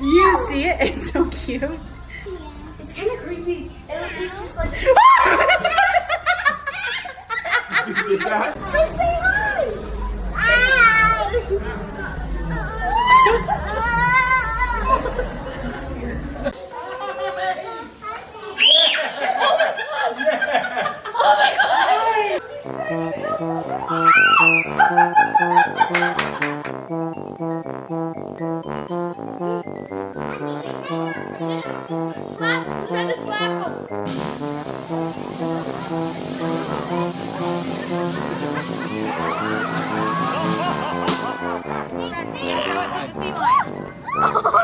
You see it? It's so cute. It's kind of creepy. And it just like. Just say hi. Oh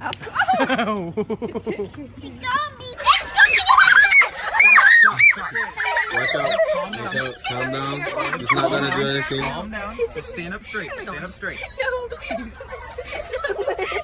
Eh, bahala riyan. Watch out. Watch out. Calm down. It's not gonna do anything. Calm down. Just stand up straight. Stand up straight. I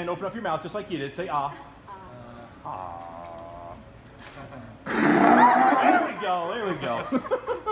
And open up your mouth just like you did. Say ah. Ah. There we go. There we go.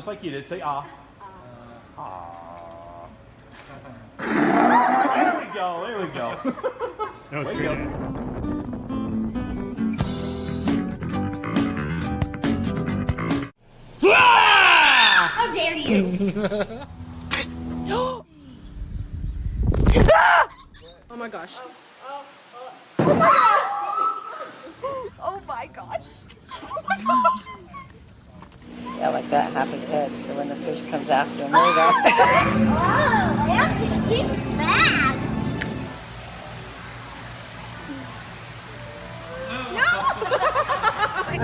just like you did. Say ah. Ah. There we go. There we go. That was There we go. How dare you? Oh my gosh. Oh my gosh. Yeah, like that, half his head. So when the fish comes after him, there you go. Oh, that's he's bad.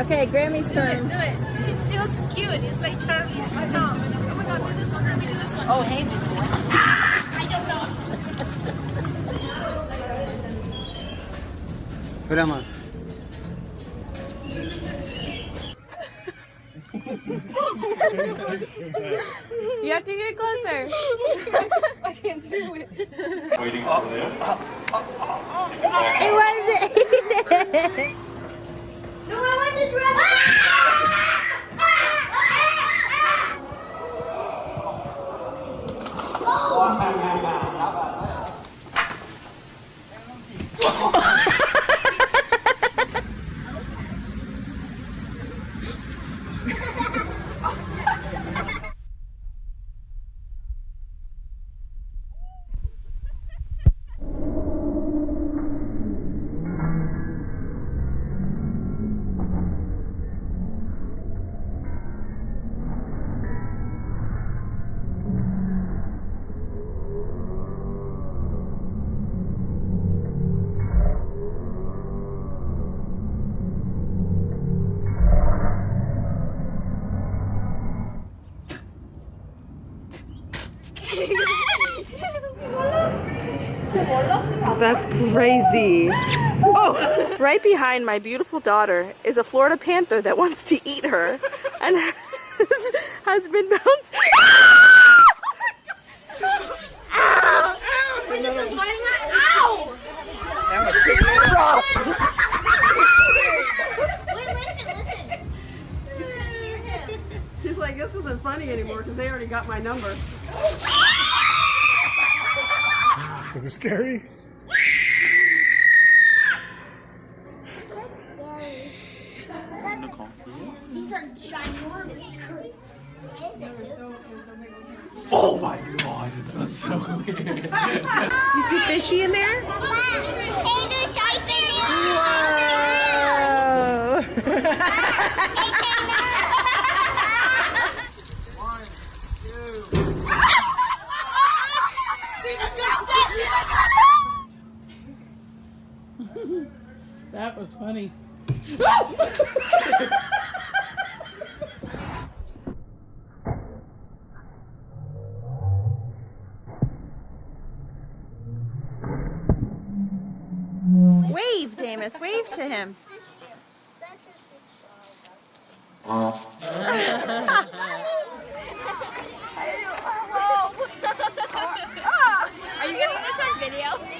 Okay, Grammy's turn. Do it. He feels cute. He's like Charlie. He's Oh my god, do this one. Let me do this one. Oh, hey. Ah, I don't know. Grandma. You have to get closer. I can't do it. No, I want to dress. Ah! Crazy. Oh, right behind my beautiful daughter is a Florida panther that wants to eat her and has been bounced. Wait, listen, listen. She's like, this isn't funny anymore because they already got my number. Was it scary? These are ginormous curry. Oh my god, that's so weird. You see fishy in there? Hey, dude, I see you. That was funny. Wave, Damus. Wave to him. That's your sister. Are you getting this on video?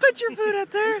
Put your foot up there.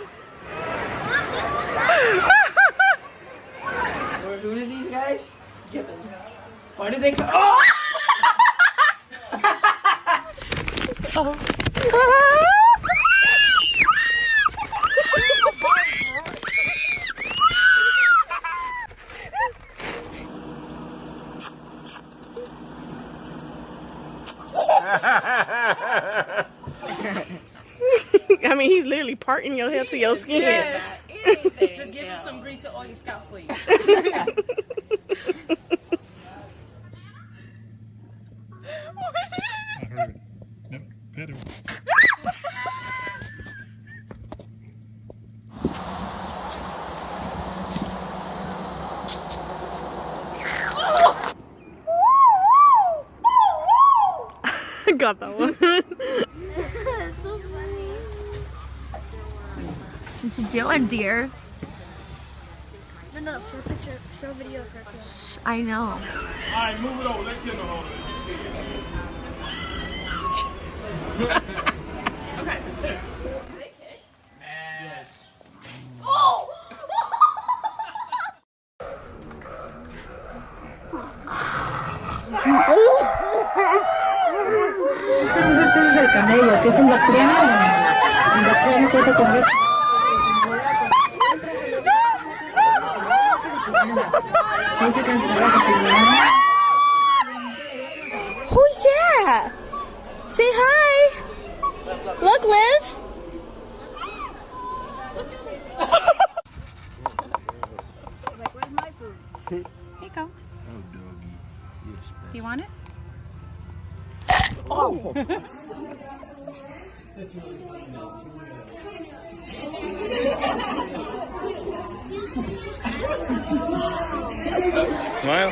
Why did they? Oh! I mean, he's literally parting your hair to your skin. Just give him some grease and oil scalp for you. Yep, pet him. Got that one. That's so funny. What you doing, dear? No, no, show picture, show video of her. I know. Alright, move it over. Let Kendall hold it. Este es el camello, que es un bacteriano. Un bacteriano cuenta con eso. Sí, se cansó, se cansó. Who's that? Say hi. Look, Liv. Here you go. Oh, you want it? Oh. Smile.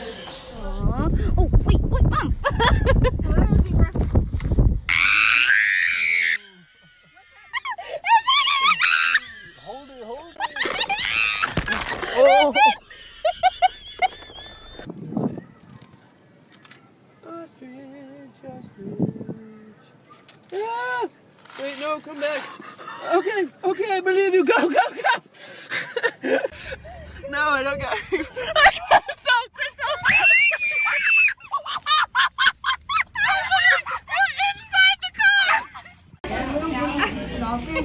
He's trying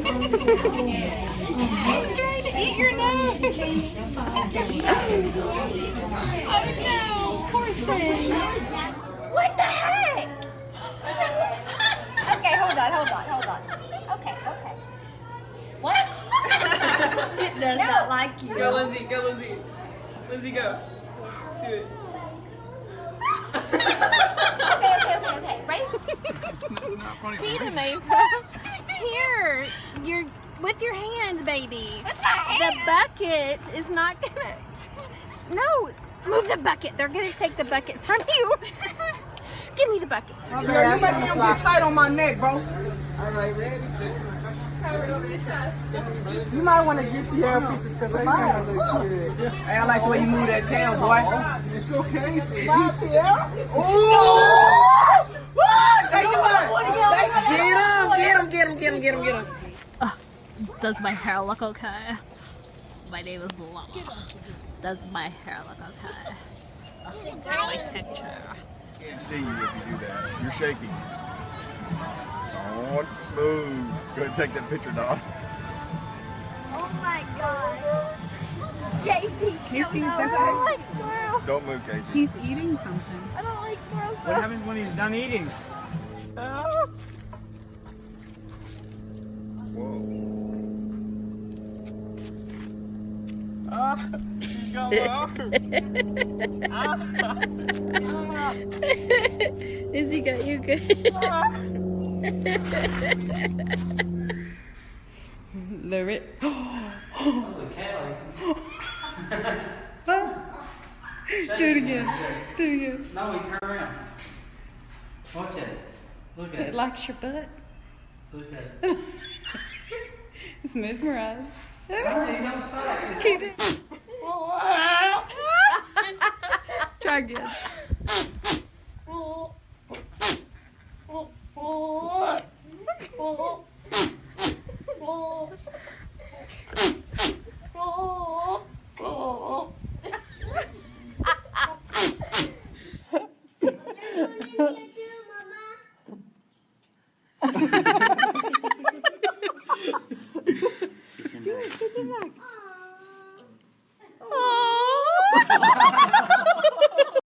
to eat your nose. Oh no, poor thing. What the heck? okay, hold on, hold on, hold on. Okay, okay. What? It does not like you. Go, Lindsay. Go, Lindsay. Lindsay, go. Do it. Okay, okay, okay, okay. Ready? Peter made Here, you're with your hands, baby. With my The bucket is not gonna. No, move the bucket. They're gonna take the bucket from you. Give me the bucket. Girl, you make me get tight on my neck, bro. All right, ready. You might want to get to your pieces because they kind of look cute. Hey, I like the way you move that tail, boy. It's okay. Smile, Tiara. Ooh! Take him out. Get him, get him, get him, get him, get him. Does my hair look okay? My name is Llama. Does my hair look okay? My picture. Can't see you if you do that. You're shaking. Don't move. Go ahead and take that picture, Don. Oh my god. Casey, Casey, no, it's I okay. don't like squirrels. Don't move, Casey. He's eating something. I don't like squirrels. What happens when he's done eating? Whoa. Is he got you good? Lyric. Do it again. Do it again. No, we turn around. Watch it. Look at It it. likes your butt. Look at it. It's mesmerized. No, you don't stop. It's Keep it. Try again. It's